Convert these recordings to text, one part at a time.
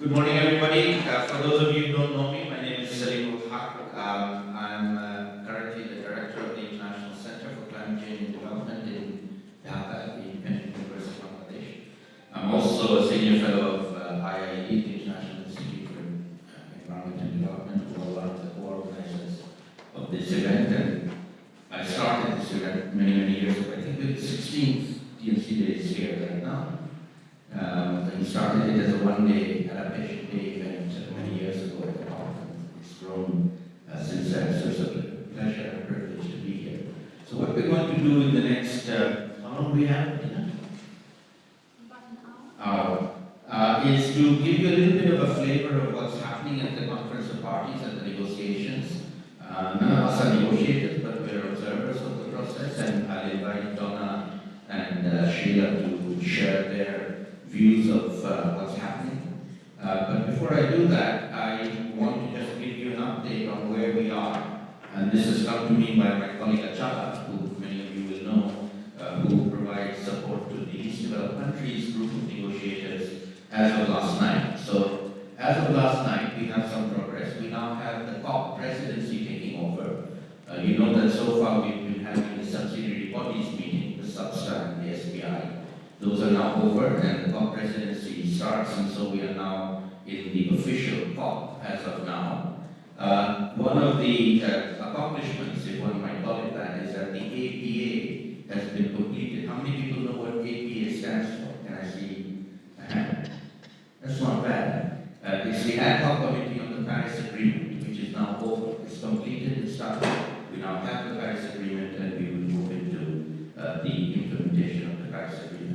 Good morning, everybody. Uh, for those of you who don't know me, my name is Salim Huq. Um, I'm uh, currently the director of the International Center for Climate Change and Development in Dhaka the Independent University of Bangladesh. I'm also a senior fellow of uh, the International Institute for uh, Environment and Development, who are one of the co-organizers of this event. And I started this event many, many years ago. I think the 16th D&C Days here right now. Um, we started it as a one-day adaptation day event many years ago at the conference. It's grown uh, since then, so it's a pleasure and a privilege to be here. So what we're going to do in the next, uh, how long do we have? Hour. Uh, is to give you a little bit of a flavor of what's happening at the conference of parties and the negotiations. Uh, none of us are negotiators, but we're observers of the process, and I'll invite Donna and uh, Sheila to share their views of uh, what's happening. Uh, but before I do that, I want to just give you an update on where we are. And this has come to me by my colleague Achala, who many of you will know, uh, who provides support to the least developed countries group of negotiators as of last night. So as of last night, we have some progress. We now have the COP presidency taking over. Uh, you know that so far we've been having the subsidiary bodies meeting, the SBSTA and the SBI. Those are now over and the COP presidency starts and so we are now in the official COP as of now. Uh, one of the uh, accomplishments, if one might call it that, is that the APA has been completed. How many people know what APA stands for? Can I see a hand? That's not bad. Uh, it's the ad hoc committee on the Paris Agreement, which is now over. It's completed, it's started. We now have the Paris Agreement and we will move into uh, the implementation of the Paris Agreement.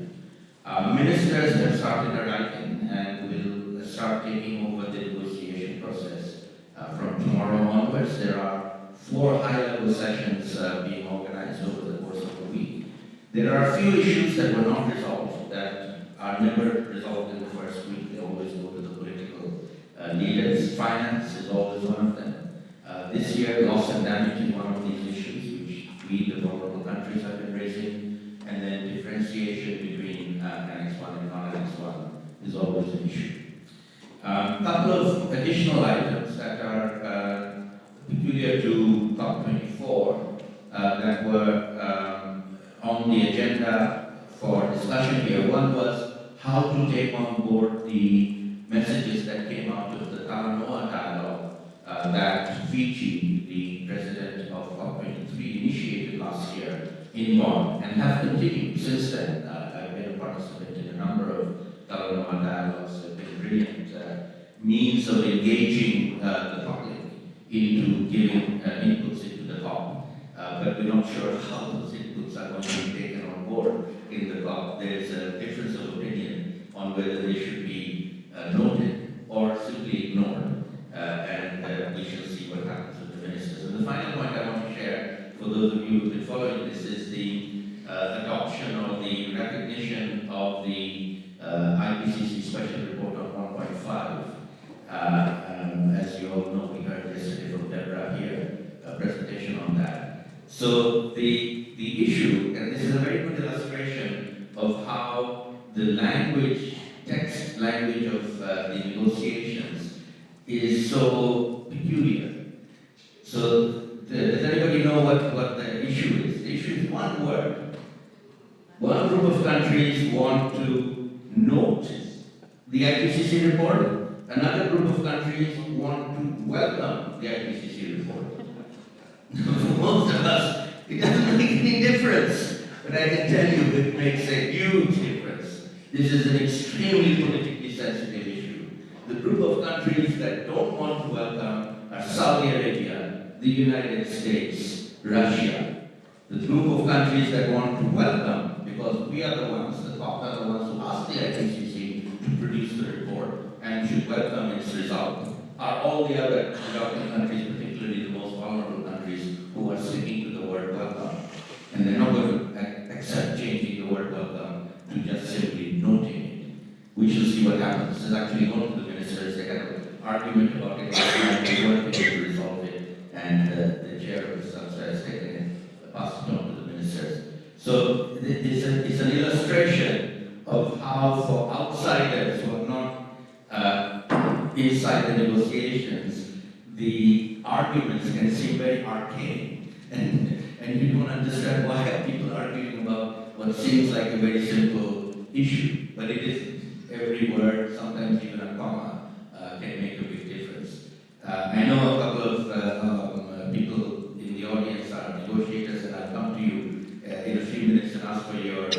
Uh, ministers have started arriving and will start taking over the negotiation process uh, from tomorrow onwards. There are four high-level sessions uh, being organized over the course of the week. There are a few issues that were not resolved that are never resolved in the first week. They always go to the political uh, leaders. Finance is always one of them. Uh, this year, loss and damage is one of these issues which we, the vulnerable countries, have been raising. And then differentiation uh, Annex 1 and non-Annex 1 is always an issue. A um, couple of additional items that are uh, peculiar to COP24 uh, that were um, on the agenda for discussion here. One was how to take on board the messages that came out of the Talanoa dialogue uh, that Fiji, the president of COP23, initiated last year in Bonn and have continued since then. Uh, I've been a participant in a number of Talanoa dialogues, have been brilliant uh, means of engaging uh, the public into giving uh, inputs into the COP. But we're not sure how those inputs are going to be taken on board in the COP. There's a difference of opinion on whether they should be noted or simply ignored. and we shall see what happens with the ministers. And the final point I want to share, for those of you who've been following this, is the uh, adoption or the recognition of the IPCC Special Report on 1.5. Uh, um, as you all know, we heard yesterday from Deborah here, a presentation on that. So the, the issue, and this is a very good illustration of how the language, text language of uh, the negotiations is so peculiar. So does anybody know what, what the issue is? The issue is one word. One group of countries want to the IPCC report Another group of countries want to welcome the IPCC report. For most of us, it doesn't make any difference. But I can tell you it makes a huge difference. This is an extremely politically sensitive issue. The group of countries that don't want to welcome are Saudi Arabia, the United States, Russia. The group of countries that want to welcome, because we are the ones, the top are the ones who asked the IPCC to produce and should welcome its result are all the other developing countries, particularly the most vulnerable countries, who are sticking to the word welcome. And they're not going to accept changing the word welcome to just simply noting it. We shall see what happens. There's actually one of the ministers, they had an argument about it they weren't able to resolve it, and uh, the chair of the SBSTA has taken it, passed it on to the ministers. So it's, a, it's an illustration of how for outsiders who are not inside the negotiations, the arguments can seem very arcane, and, and you don't understand why people are people arguing about what seems like a very simple issue, but it isn't. Every word, sometimes even a comma, uh, can make a big difference. Uh, I know a couple of uh, um, uh, people in the audience are negotiators, and I'll come to you uh, in a few minutes and ask for your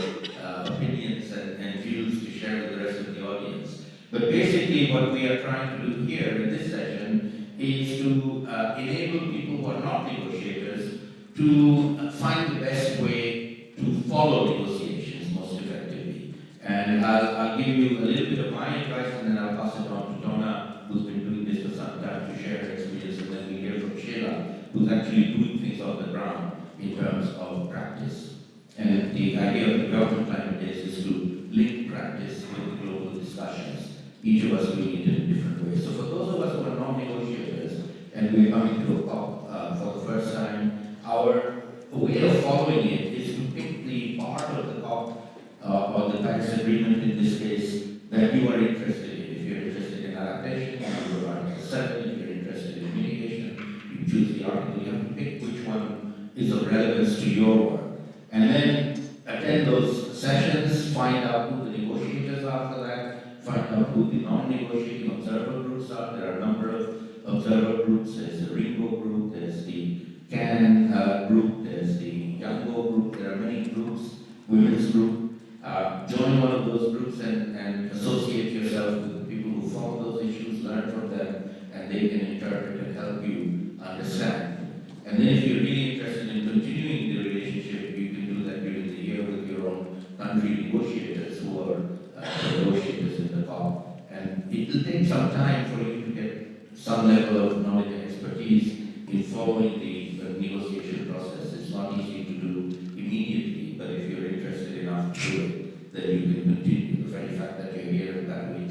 But basically, what we are trying to do here in this session is to uh, enable people who are not negotiators to uh, find the best way to follow negotiations most effectively. And I'll, I'll give you a little bit of my advice, and then I'll pass it on to Donna, who's been doing this for some time, to share her experience, and then we hear from Sheila, who's actually doing things on the ground in terms of practice. And the idea of the government climate days is to link practice with global discussions, each of us doing it in a different way. So for those of us who are non-negotiators, and we're coming to a COP uh, for the first time, our way of following it is to pick the part of the COP uh, or the Paris Agreement in this case that you are interested in. If you're interested in adaptation, you go Article 7. If you're interested in mitigation, you choose the article. You have to pick which one is of relevance to your work. And then attend those sessions, find out the follow those issues, learn from them, and they can interpret and help you understand. And then if you're really interested in continuing the relationship, you can do that during the year with your own country negotiators who are uh, negotiators in the COP. And it will take some time for you to get some level of knowledge and expertise in following the, the negotiation process. It's not easy to do immediately, but if you're interested enough to do it, then you can continue. The very fact that you're here that week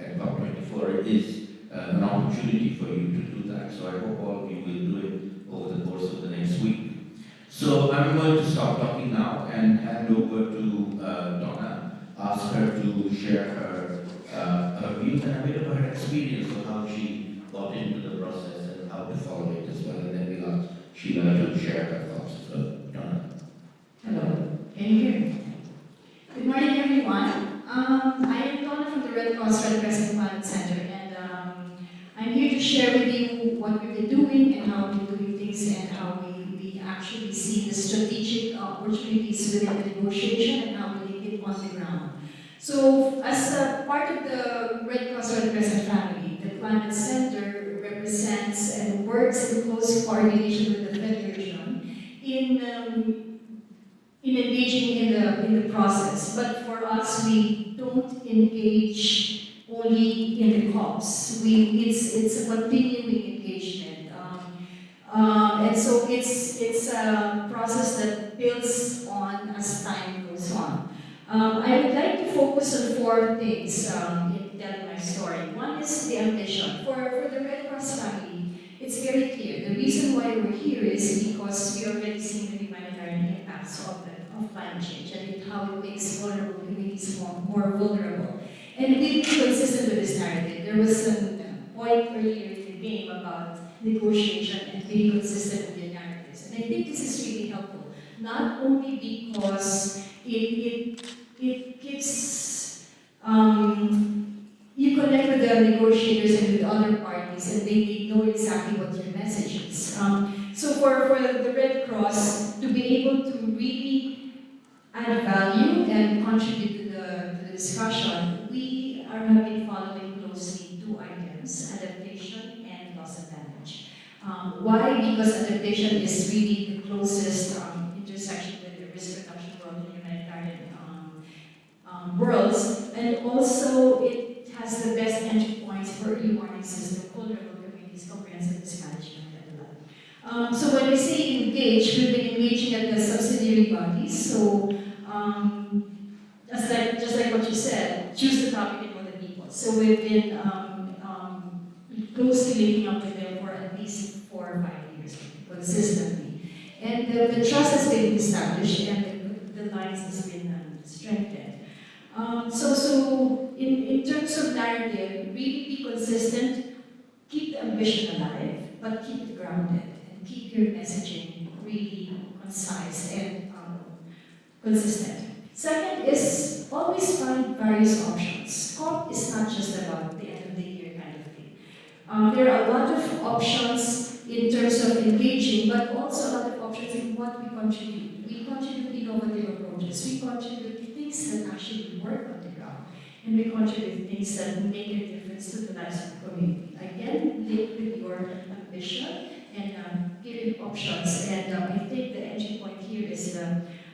at COP24 is uh, an opportunity for you to do that. So I hope all of you will do it over the course of the next week. So I'm going to stop talking now and hand over to uh, Donna, ask her to share her, uh, her views and a bit of her experience of how she got into the process and how to follow it as well. And then we'll ask Sheila to share her thoughts. So, Donna. Hello, can you hear me? Good morning, everyone. Um, Center, and um, I'm here to share with you what we've been doing and how we're doing things and how we, we actually see the strategic opportunities within the negotiation and how we link it on the ground. So, as a part of the Red Cross Red Crescent family, the Climate Center represents and works in close coordination with the Federation in um, in engaging in the in the process. But for us, we don't engage only in the COPs. We it's it's a continuing engagement, um, uh, and so it's it's a process that builds on as time goes on. Um, I would like to focus on four things um, in telling my story. One is the ambition. For, for the Red Cross family, it's very clear. The reason why we're here is because we already seeing the humanitarian impacts of, the, of climate change and how it makes vulnerable communities more, more vulnerable. And we've been consistent with this narrative. There was a point earlier in the game about negotiation and being consistent with the narratives. And I think this is really helpful, not only because it, it, it gives um, you connect with the negotiators and with other parties, and they, they know exactly what your message is. Um, so for, for the Red Cross to be able to really add value and contribute to the, to the discussion, we are have been following closely two items, adaptation and loss of damage. Um, why? Because adaptation is really the closest um, intersection with the risk reduction world and humanitarian um, um, worlds, and also it has the best entry points for early warning system, vulnerable communities, comprehensive risk. Um, so when we say engage, we've been engaging at the subsidiary bodies. So um, just like just like what you said, choose the topic and know the people. So we've been closely linking up with them for at least four or five years consistently, and the, the trust has been established and the, the lines has been um, strengthened. Um, so, so in, in terms of narrative, really be consistent, keep the ambition alive, but keep it grounded and keep your messaging really concise and um, consistent. Second is always find various options. COP is not just about the end of the year kind of thing. Um, there are a lot of options in terms of engaging, but also of options in what we contribute. We contribute innovative approaches. We contribute things that actually work on the ground. And we contribute things that make a difference to the lives of the community. Again, link with your ambition and um, giving options. And um, I think the entry point here is the,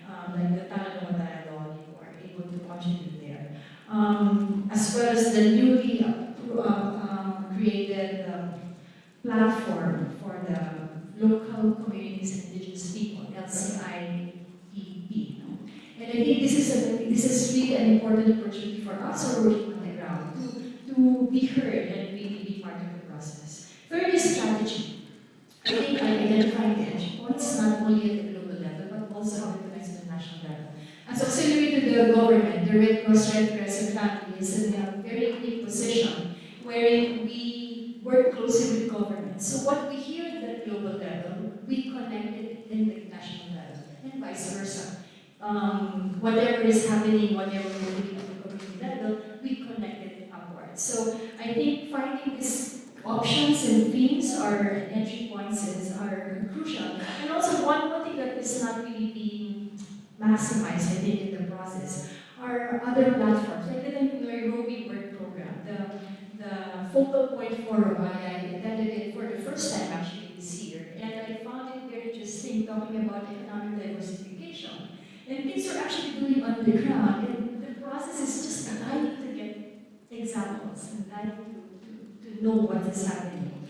um, like the Talanoa dialogue, you are able to contribute there. Um, as well as the newly uh, um, created um, platform for the local communities and indigenous people, LCIPP. And I think this is a, this is really an important opportunity for us who are working on the ground to, to be heard and really be part of the process. Third is strategy. I think I identified the entry points not only at the global level but also how it connects to the national level. As auxiliary to the government, the Red Cross, Red Crescent family is in a very unique position wherein we work closely with government. So what we hear at the global level, we connect it in the and vice versa. Um, whatever is happening, whatever we're doing at the community level, we connect it upwards. So I think finding these options and themes or entry points is, are crucial. And also one, one thing that is not really being maximized, I think, in the process are other platforms, like the Nairobi Work Program, the, the focal point forum, I attended it for the first time actually this year, and I found very interesting talking about economic diversification. And things we're actually doing on the ground, and the process is just allowing to get examples and allowing to, to, to know what is happening.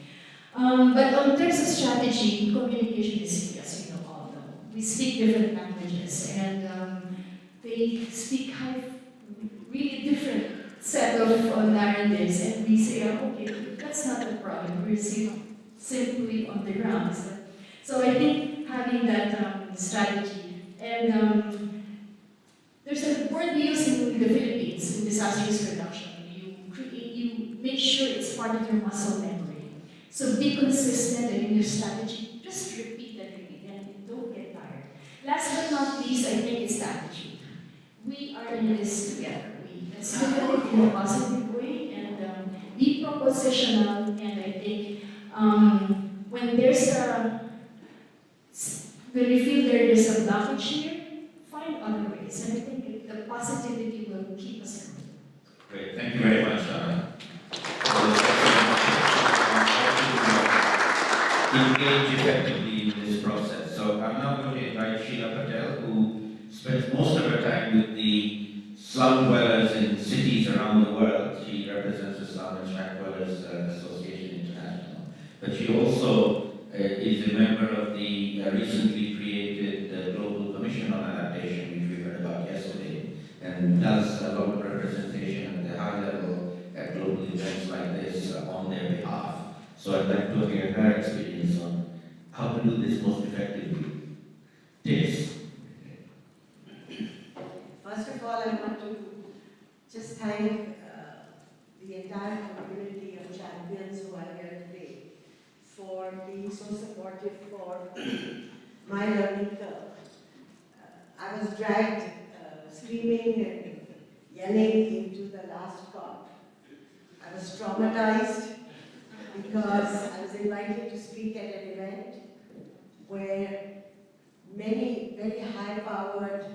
Um, but on terms of strategy, communication is key, as we know all know. We speak different languages, and um, they speak high, really different set of uh, narratives, and we say, oh, okay, that's not the problem. We're sim- simply on the ground. So, I think having that um, strategy, and um, there's a word we use in the Philippines in disaster risk reduction. You create, you make sure it's part of your muscle memory. So be consistent in your strategy. Just repeat and repeat, and don't get tired. Last but not least, I think it's attitude. We are in this together. We let's look at it in a positive way and um, be propositional. And I think um, when there's a there is a blockage here, find other ways. And I think the positivity will keep us going. Great, thank you very much. Engage effectively in this process. So I'm now going to invite Sheila Patel, who spends most of her time with the slum dwellers in cities around the world. She represents the Slum and Shack Dwellers uh, Association International. But she also is a member of the uh, recently created uh, Global Commission on Adaptation, which we heard about yesterday, and does a lot of representation at the high level at global events like this uh, on their behalf. So I'd like to hear her experience on how to do this most effectively. Yes. First of all, I want to just thank uh, the entire community of champions who are for being so supportive for my learning curve. Uh, I was dragged uh, screaming and yelling into the last COP. I was traumatized because I was invited to speak at an event where many very high-powered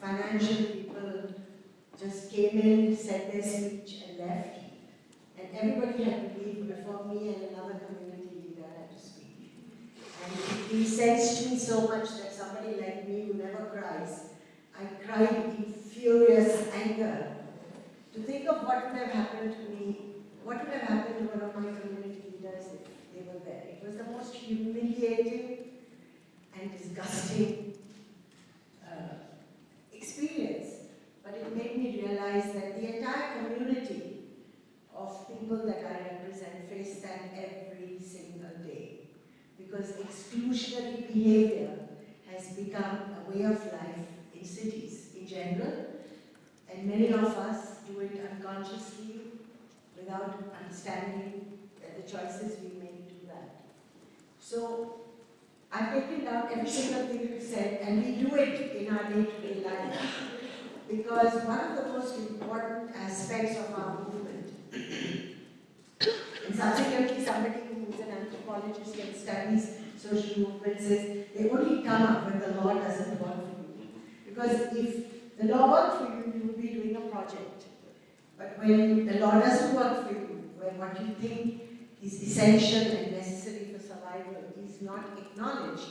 financial people just came in, said their speech and left. And everybody had to leave before me and another community leader had to speak. And it incensed me so much that somebody like me who never cries, I cried in furious anger to think of what would have happened to me, what would have happened to one of my community leaders if they were there. It was the most humiliating and disgusting uh, experience. But it made me realize that the entire community of people that I represent face that every. Because exclusionary behavior has become a way of life in cities in general, and many of us do it unconsciously without understanding that the choices we make do that. So I've taken down every single thing you said, and we do it in our day-to-day life. Because one of the most important aspects of our movement, and subsequently somebody who is an anthropologist studies social movements says, they only come up when the law doesn't work for you. Because if the law worked for you, you would be doing a project. But when the law doesn't work for you, when what you think is essential and necessary for survival is not acknowledged,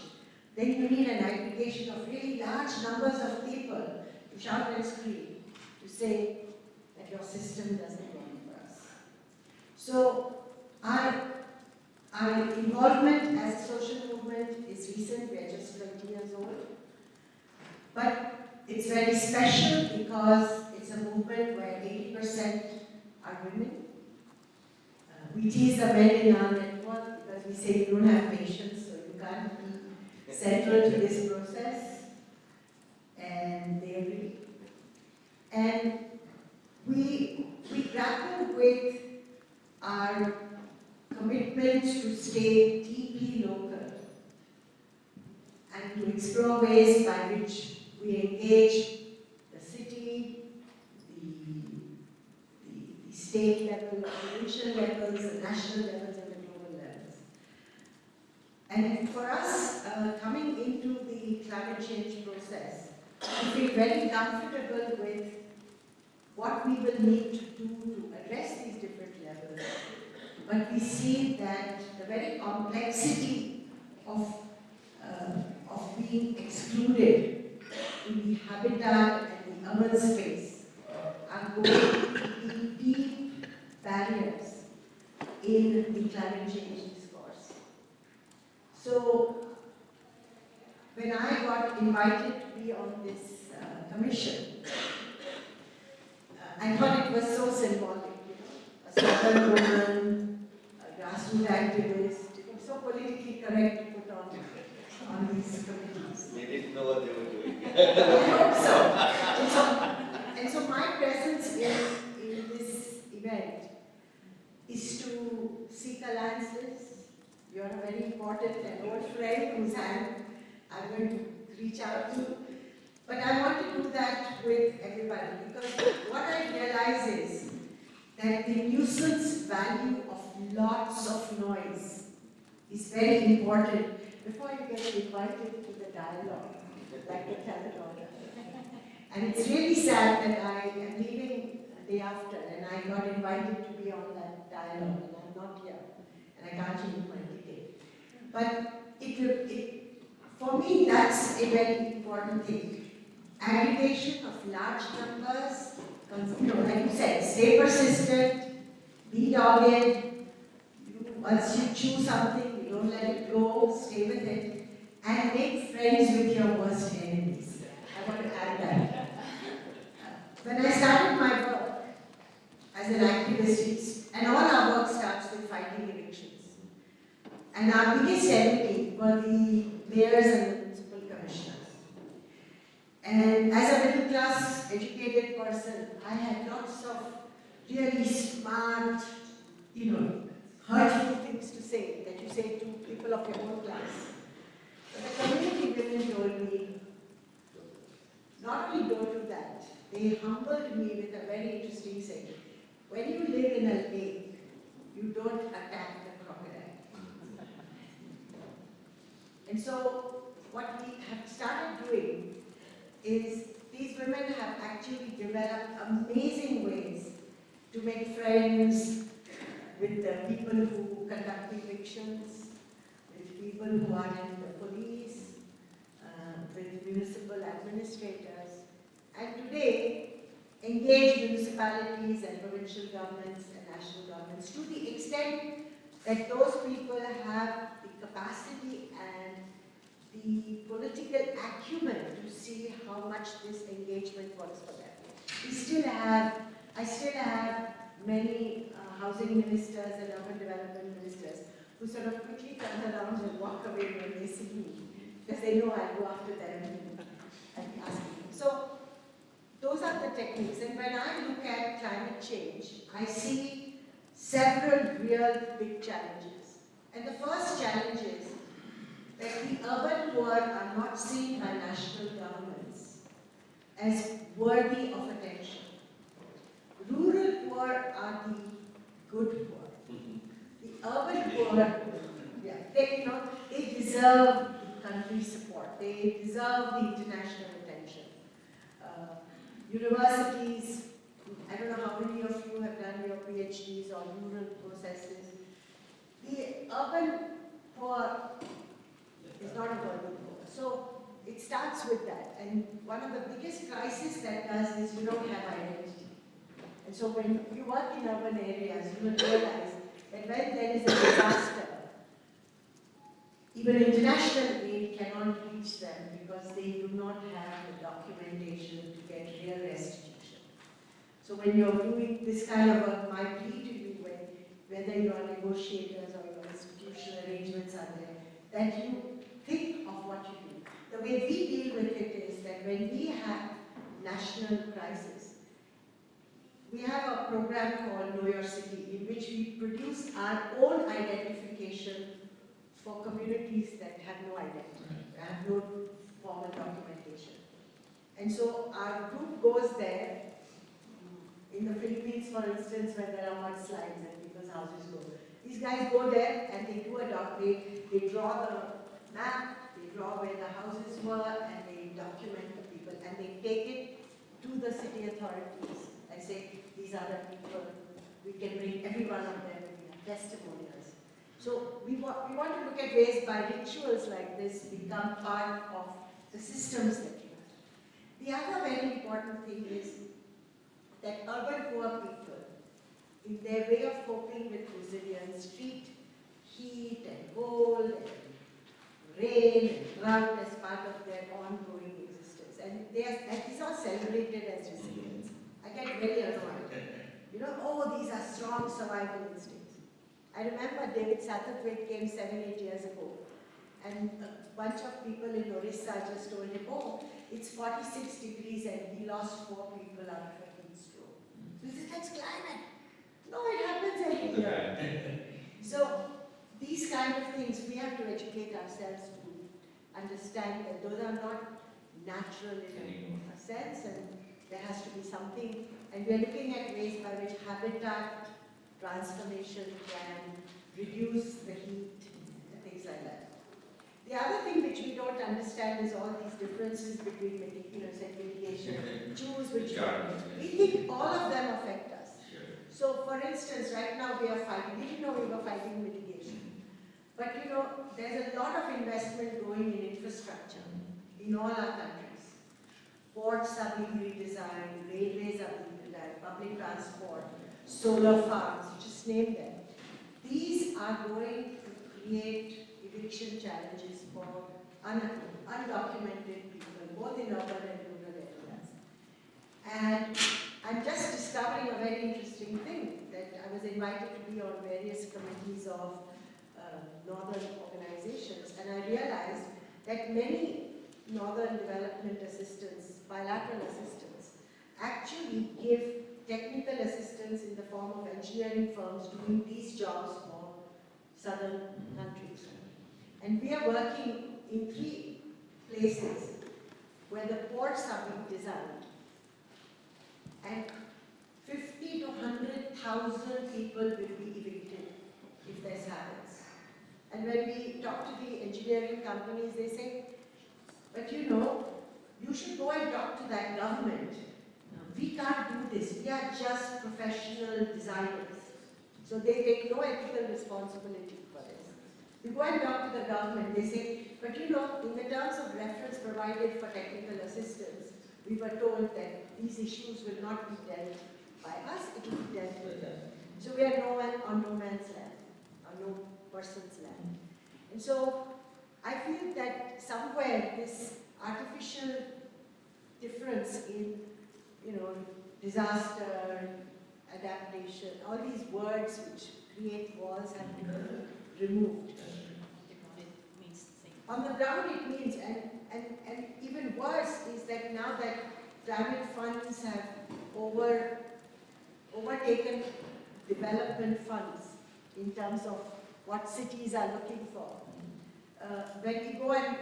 then you need an aggregation of really large numbers of people to shout and scream, to say that your system doesn't work for us. So our, our involvement as a social movement is recent, we're just 20 years old. But it's very special because it's a movement where 80% are women. Uh, we tease the men in our network because we say you don't have patience, so you can't be central to this process. And they agree. And we, we grapple with our commitment to stay deeply local and to explore ways by which we engage the city, the, the, the state level, the provincial levels, the national levels, and the global levels. And for us, uh, coming into the climate change process, we feel very comfortable with what we will need to do to address these different levels. But we see that the very complexity of, uh, of being excluded in the habitat and the urban space are going to be deep barriers in the climate change discourse. So, when I got invited to be on this uh, commission, uh, I thought it was so symbolic, you know, a southern woman, grassroots activist, it was so politically correct to put on, on these committees. They didn't know what they were doing. I hope so. And so, and so my presence in, in this event is to seek alliances. You're a very important and old friend whose hand I'm going to reach out to. But I want to do that with everybody because what I realize is that the nuisance value lots of noise is very important before you get invited to the dialogue, like the telethon. And it's really sad that I am leaving the day after and I got invited to be on that dialogue and I'm not here and I can't change my ticket. But it, it, for me, that's a very important thing. Aggregation of large numbers, like you said, stay persistent, be dogged, once you choose something, you don't let it go, stay with it, and make friends with your worst enemies. I want to add that. When I started my work as an activist, and all our work starts with fighting evictions. And our biggest enemy were the mayors and municipal commissioners. And as a middle class educated person, I had lots of really smart, you know, hurtful things to say that you say to people of your own class. But the community women told me, not only don't do that, they humbled me with a very interesting saying. When you live in a lake, you don't attack the crocodile. And so, what we have started doing is these women have actually developed amazing ways to make friends with the people who conduct evictions, with people who are in the police, uh, with municipal administrators, and today engage municipalities and provincial governments and national governments to the extent that those people have the capacity and the political acumen to see how much this engagement works for them. We still have, I still have many uh, housing ministers and urban development ministers who sort of quickly turn around and walk away when they see me because they know I'll go after them and ask them. So those are the techniques. And when I look at climate change, I see several real big challenges. And the first challenge is that the urban poor are not seen by national governments as worthy of attention. Rural poor are the good poor. The urban poor, yeah, they, you know, they deserve the country's support. They deserve the international attention. Uh, universities, I don't know how many of you have done your PhDs on rural processes. The urban poor is not a urban poor. So it starts with that. And one of the biggest crises that does is you don't have identity. And so when you work in urban areas, you will realize that when there is a disaster, even international aid cannot reach them because they do not have the documentation to get real restitution. So when you're doing this kind of work, my plea to you, when, whether you are negotiators or your institutional arrangements are there, that you think of what you do. The way we deal with it is that when we have national crisis, we have a program called Know Your City in which we produce our own identification for communities that have no identity, have no formal documentation. And so our group goes there, in the Philippines for instance, where there are mudslides and people's houses go. These guys go there and they do a doc, they, they draw the map, they draw where the houses were and they document the people and they take it to the city authorities and say, these the people, we can bring every one of them in testimonials. So we want, we want to look at ways by rituals like this become part of the systems that you have. The other very important thing is that urban poor people, in their way of coping with resilience, treat heat and cold and rain and drought as part of their ongoing existence. And they are, and these are celebrated as resilience. I get very annoyed. You know, oh, these are strong survival instincts. I remember David Satterthwaite came seven, eight years ago, and a bunch of people in Orissa just told him, oh, it's 46 degrees and he lost four people out of a heat stroke. So he said, that's climate. No, it happens every year. So these kind of things, we have to educate ourselves to understand that those are not natural in a sense and there has to be something. And we're looking at ways by which habitat transformation can reduce the heat and things like that. The other thing which we don't understand is all these differences between meticulous and mitigation. Choose which one. We think all of them affect us. So for instance, right now we are fighting, we didn't know we were fighting mitigation. But you know, there's a lot of investment going in infrastructure in all our countries. Ports are being redesigned, railways are being redesigned, public transport, solar farms, you just name them. These are going to create eviction challenges for un undocumented people, both in urban and rural areas. And I'm just discovering a very interesting thing, that I was invited to be on various committees of uh, northern organizations, and I realized that many northern development assistance, bilateral assistance, actually give technical assistance in the form of engineering firms doing these jobs for southern countries. And we are working in three places where the ports are being designed. And 50 to 100,000 people will be evicted if this happens. And when we talk to the engineering companies, they say, but you know, you should go and talk to that government. We can't do this. We are just professional designers. So they take no ethical responsibility for this. We go and talk to the government. They say, but you know, in the terms of reference provided for technical assistance, we were told that these issues will not be dealt by us, it will be dealt with them. So we are no man on no man's land, on no person's land. And so I feel that somewhere this artificial difference in, you know, disaster, adaptation, all these words which create walls have to be removed. On the ground it means, and, and, and even worse is that now that private funds have over, overtaken development funds in terms of what cities are looking for. Uh, when we go and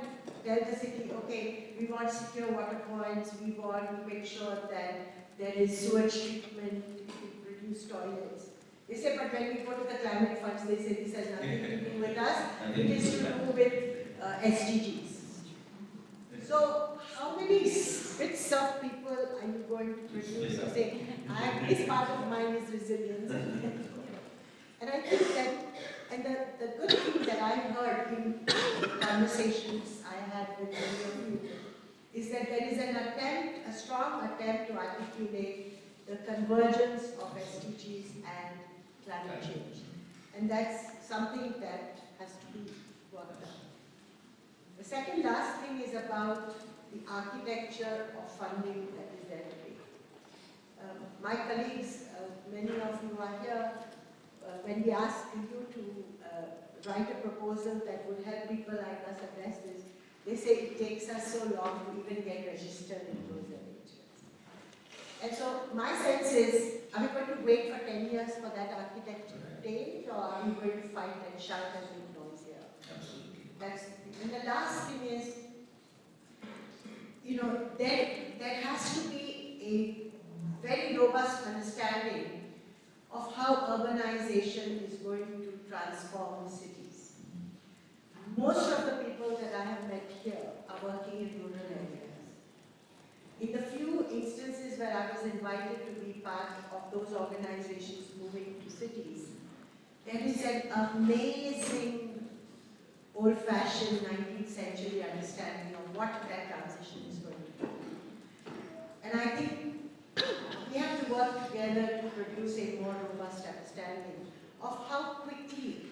tell the city, okay, we want secure water points, we want to make sure that there is sewage treatment, we produce toilets. They say, but when we go to the climate funds, they say this has nothing to do with us, it is to do with uh, SDGs. So how many bits of people are you going to produce? You say, I, this part of mine is resilience. and I think that, and the, the good thing that I heard in conversations I had with many of you is that there is an attempt, a strong attempt to articulate the convergence of SDGs and climate change. And that's something that has to be worked on. The second last thing is about the architecture of funding that is there today. Um, my colleagues, uh, many of you are here, when we ask you to uh, write a proposal that would help people like us address this, they say it takes us so long to even get registered in those arrangements. And so my sense is, are we going to wait for 10 years for that architecture to change, or are we going to fight and shout as make noise here? Absolutely. That's, and the last thing is, you know, there, there has to be a very robust understanding how urbanization is going to transform cities. Most of the people that I have met here are working in rural areas. In the few instances where I was invited to be part of those organizations moving to cities, there is an amazing old-fashioned 19th century understanding of what that transition is going to be. And I think we have to work together to produce a more robust understanding of how quickly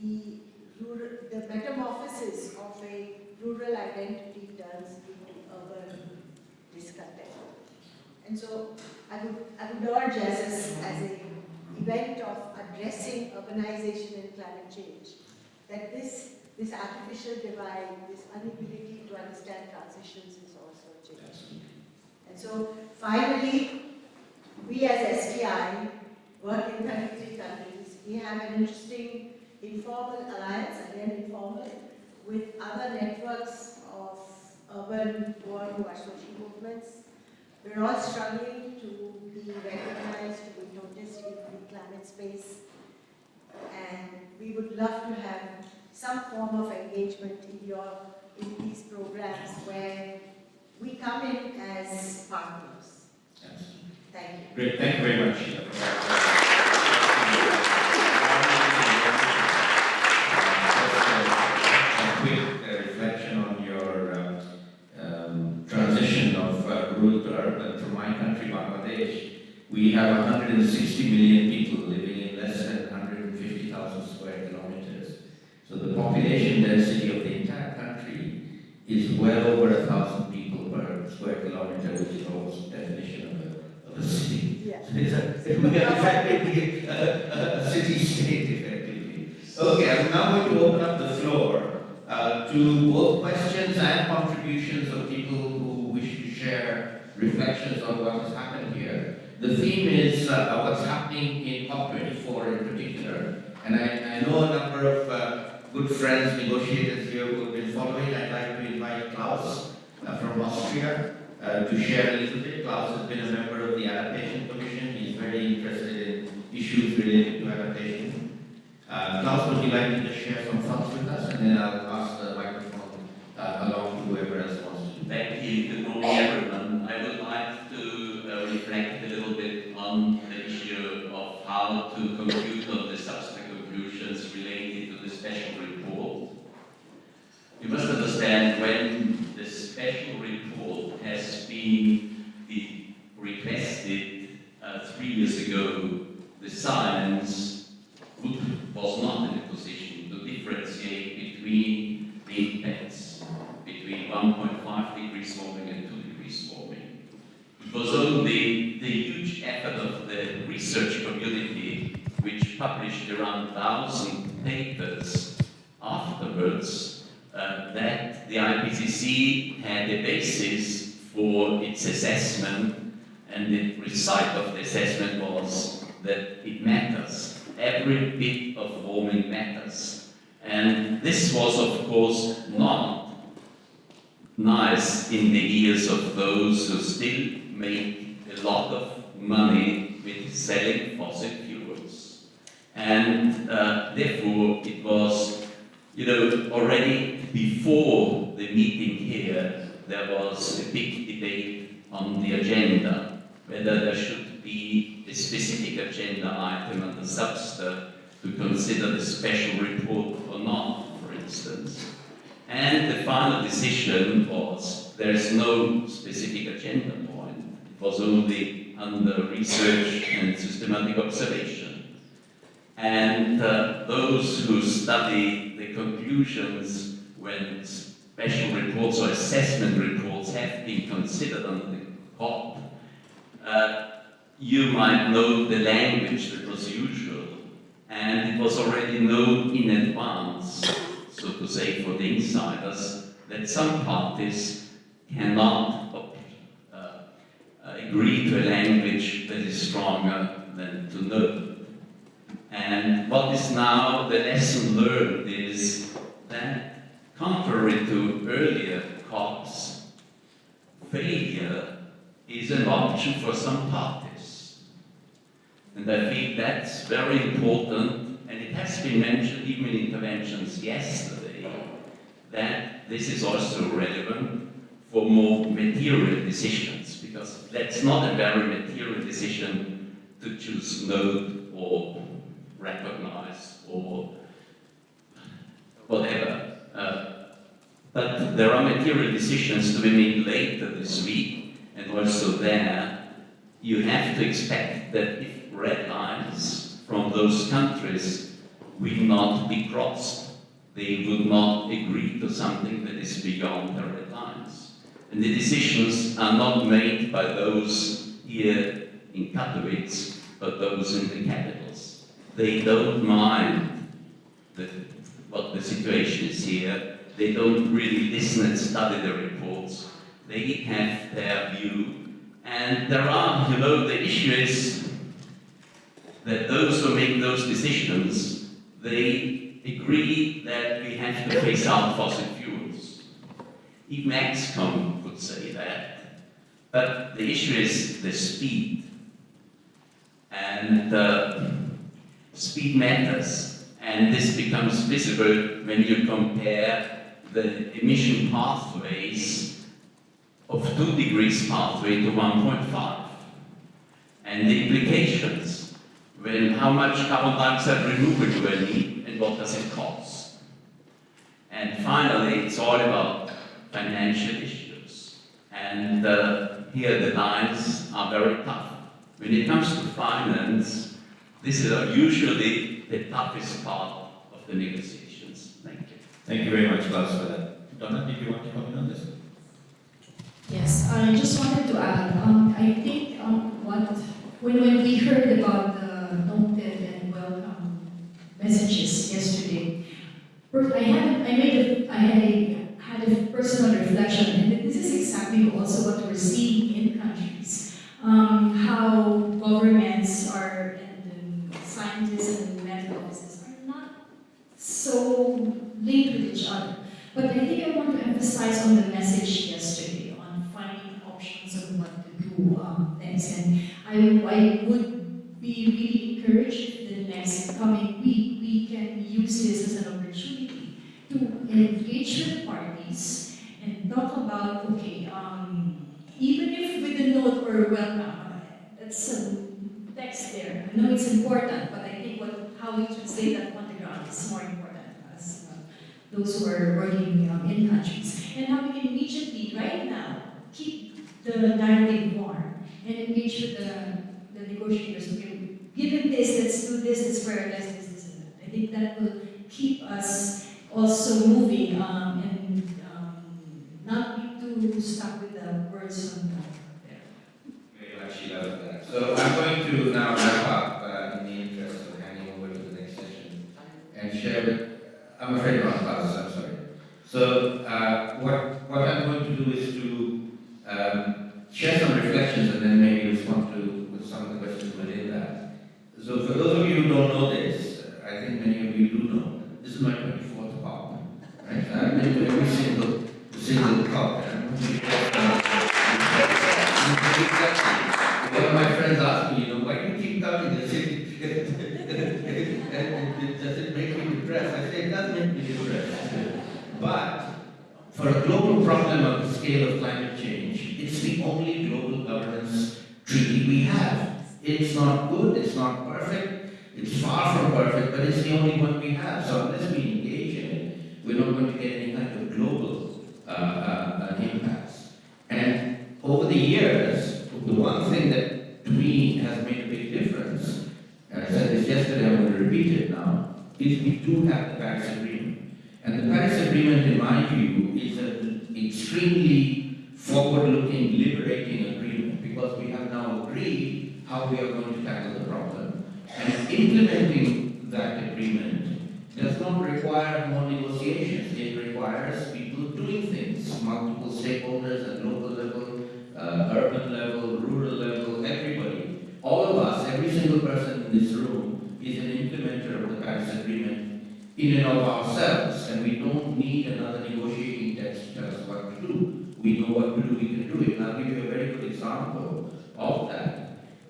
the, rural, the metamorphosis of a rural identity turns into urban discontent. And so I would, I would urge as, as an event of addressing urbanization and climate change, that this, this artificial divide, this inability to understand transitions is also changing. Absolutely. And so finally, we as SDI work in 33 countries. We have an interesting informal alliance, again informal, with other networks of urban are social movements. We're all struggling to be recognized, to be noticed in the climate space. And we would love to have some form of engagement in your, in these programs where we come in as partners. Absolutely. Thank you. Great, thank you very much. A quick uh, reflection on your um, um, transition of uh, rural to urban from my country, Bangladesh. We have 160 million people living in less than 150,000 square kilometers. So the population density of the entire country is well over a thousand square kilometer, which is almost the definition of a, of a city. Yeah. It's a, effectively a, a city state, effectively. Okay, I'm now going to open up the floor uh, to both questions and contributions of people who wish to share reflections on what has happened here. The theme is uh, what's happening in COP24 in particular, and I, I know a number of uh, good friends, negotiators here who have been following. I'd like to invite Klaus uh, from Austria uh, to share a little bit. Klaus has been a member of the Adaptation Commission. He's very interested in issues related to adaptation. Uh, Klaus, would you like to just share some thoughts with us, and then I'll pass the microphone uh, along to whoever else wants to. Thank you. Good morning, everyone. I would like to uh, reflect a little bit on the issue of how to compute on the subsequent conclusions related to the special report. You must understand when the special report has been the- requested uh, three years ago, the science would- was not in a position to differentiate between the impacts between 1.5 degrees warming and 2 degrees warming. It was only the huge effort of the research community, which published around 1,000 papers afterwards, uh, that the IPCC had a basis for its assessment, and the result of the assessment was that it matters. Every bit of warming matters. And this was, of course, not nice in the ears of those who still make a lot of money with selling fossil fuels. And uh, therefore, it was, you know, already before the meeting here, there was a big debate on the agenda, whether there should be specific agenda item under SBSTA to consider the special report or not, for instance. And the final decision was there is no specific agenda point. It was only under research and systematic observation. And uh, those who study the conclusions when special reports or assessment reports have been considered under the COP, uh, you might know the language that was usual, and it was already known in advance so to say, for the insiders, that some parties cannot uh, uh, agree to a language that is stronger than to know. And what is now the lesson learned is that, contrary to earlier COPs, failure is an option for some parties. And I think that's very important and it has been mentioned even in interventions yesterday that this is also relevant for more material decisions because that's not a very material decision to choose node or recognize or whatever. Uh, but there are material decisions to be made later this week and also there you have to expect that if red lines from those countries will not be crossed. They would not agree to something that is beyond the red lines. And the decisions are not made by those here in Katowice, but those in the capitals. They don't mind the, what the situation is here. They don't really listen and study the reports. They have their view. And there are, you know, the issue is that those who make those decisions, they agree that we have to phase out fossil fuels. Even Exxon could say that. But the issue is the speed. And uh, speed matters. And this becomes visible when you compare the emission pathways of 2 degrees pathway to 1.5 and the implications when how much carbon dioxide removal do I need and what does it cost? And finally, it's all about financial issues. And uh, here the lines are very tough. When it comes to finance, this is usually the toughest part of the negotiations. Thank you. Thank you very much, Klaus, for that. Donna, did you want to comment on this? Yes, I just wanted to add, um, I think, um, what, when, when we heard about the noted and welcome messages yesterday, I had, I made a, I had a, had a personal reflection, this is exactly also what we're seeing in countries. Um, how governments are, and scientists and medical offices are not so linked with each other. But I think I want to emphasize on the message yesterday on finding options of what to do um. And I, I would be really encouraged the next coming week use this as an opportunity to engage with parties and talk about, okay, um, even if with a note or welcome, that's a text there. I know it's important, but I think what, how we translate that on the ground is more important as uh, those who are working um, in countries. And how we can immediately, right now, keep the narrative warm and engage with the, the negotiators. Okay, given this, let's do this, let's prioritize this, this, and that. I think that will keep us also moving um, and um, not be too stuck with the words on that. So I'm going to now wrap up uh, in the interest of handing over to the next session and share with, I'm afraid not Klaus, I'm sorry. So uh, what, what I'm going to do is to um, share some reflections and then maybe respond to some of the questions within that. So for those of my 24th COP. Right? I've every single, single COP. One of my friends asked me, you know, why do you keep coming? They it, does it make me depressed? I said, it does make me depressed. But for a global problem of the scale of climate change, it's the only global governance treaty we have. It's not good, it's not perfect, it's far from perfect, but it's the only one we have. So unless we engage in it, we're not going to get any kind of global uh, uh, uh, impacts. And over the years, the one thing that to me has made a big difference, and I said this yesterday, I'm going to repeat it now, is we do have the Paris Agreement. And the Paris Agreement, in my view, is an extremely forward-looking, liberating agreement because we have now agreed how we are going to tackle the problem. And implementing that agreement does not require more negotiations. It requires people doing things, multiple stakeholders at local level, uh, urban level, rural level, everybody. All of us, every single person in this room, is an implementer of the Paris Agreement in and of ourselves, and we don't need another negotiating text to tell us what to do. We know what to do, we can do it. And I'll give you a very good example of that.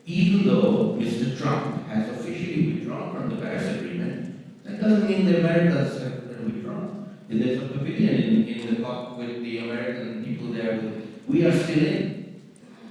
Even though Mr. Trump has officially withdrawn from the Paris Agreement, that doesn't mean the Americans have withdrawn. There's a pavilion in, in the COP with the American people there. We are still in.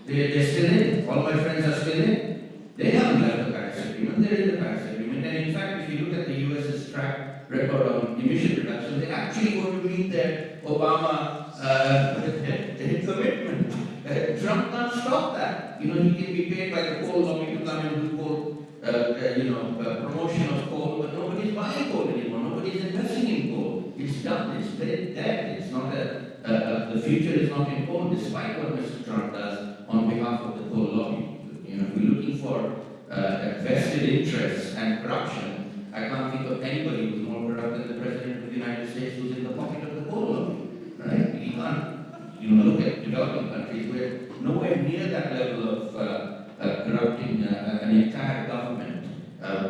They're, they're still in. All my friends are still in. They haven't left the Paris Agreement. They're in the Paris Agreement. And in fact, if you look at the US's track record on emission reduction, they're actually going to meet their Obama uh, commitment. Trump can't stop that. You know, he can be paid by the coal lobby to come and do coal, uh, uh, you know, uh, promotion of coal, but nobody's buying coal anymore. Nobody's investing in coal. It's done. It's dead. It's not a, uh, the future is not in coal, despite what Mr. Trump does on behalf of the coal lobby. You know, if we're looking for uh, vested interests and corruption, I can't think of anybody who's more corrupt than the President of the United States who's in the pocket of the coal lobby. Right? He can't. You know, look at developing countries where nowhere near that level of uh, uh, corrupting uh, an entire government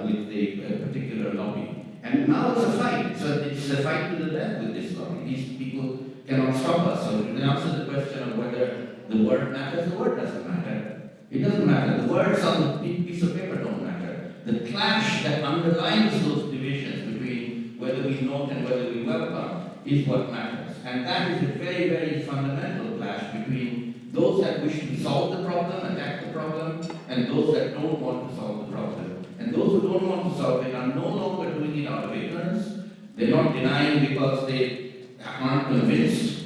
with a, particular lobby. And now it's a fight. So it's a fight to the death with this lobby. These people cannot stop us. So to answer the question of whether the word matters, the word doesn't matter. It doesn't matter. The words on the piece of paper don't matter. The clash that underlines those divisions between whether we note and whether we welcome is what matters. And that is a very, very fundamental clash between those that wish to solve the problem, attack the problem, and those that don't want to solve the problem. And those who don't want to solve it are no longer doing it out of ignorance. They're not denying because they aren't convinced.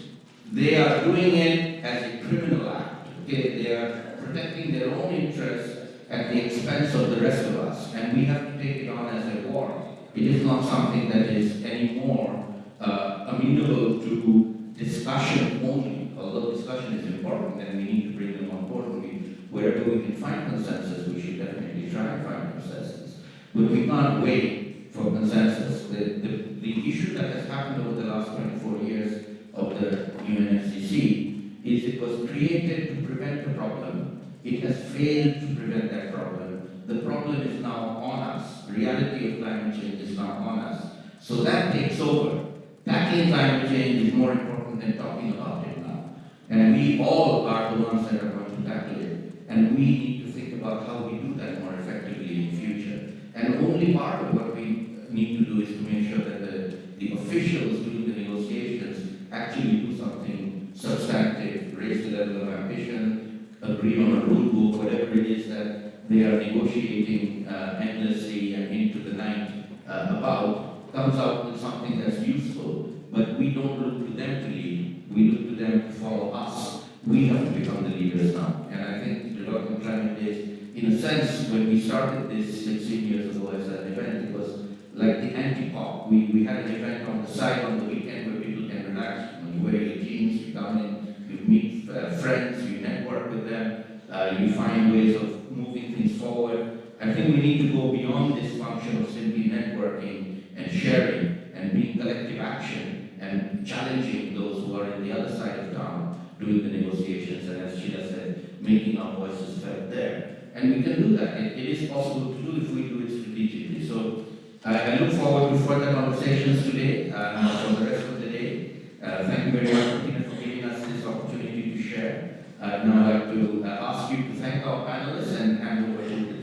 They are doing it as a criminal act. Okay, they are protecting their own interests at the expense of the rest of us. And we have to take it on as a war. It is not something that is anymore uh, amenable to discussion only. Although discussion is important and we need to bring them on board. Wherever we can find consensus, we should definitely try and find consensus. But we can't wait for consensus. The, the, the issue that has happened over the last 24 years of the UNFCCC is it was created to prevent the problem. It has failed to prevent that problem. The problem is now on us. Reality of climate change is now on us. So that takes over. Tackling climate change is more important than talking about it now. And we all are the ones that are going to tackle. And we need to think about how we do that more effectively in the future. And only part of what we need to do is to make sure that the, the officials doing the negotiations actually do something substantive, raise the level of ambition, agree on a rule book, whatever it is that they are negotiating uh, endlessly and into the night uh, about, comes out with something that's useful. But we don't look to them to lead, we look to them to follow us. We have to become the leaders now. And I think development climate is, in a sense, when we started this 16 years ago as an event, it was like the anti-COP. We, we had an event on the side on the weekend where people can relax. When you wear your jeans, you come in, you meet uh, friends, you network with them, uh, you find ways of moving things forward. I think we need to go beyond this function of simply networking and sharing and being collective action and challenging those who are in the other side of town doing the negotiations and as Sheila said, making our voices felt there. And we can do that. It, it is possible to do if we do it strategically. So I I look forward to further conversations today and for the rest of the day. Uh, thank you very much, Martina, for giving us this opportunity to share. Uh, now I'd like to uh, ask you to thank our panelists and hand over to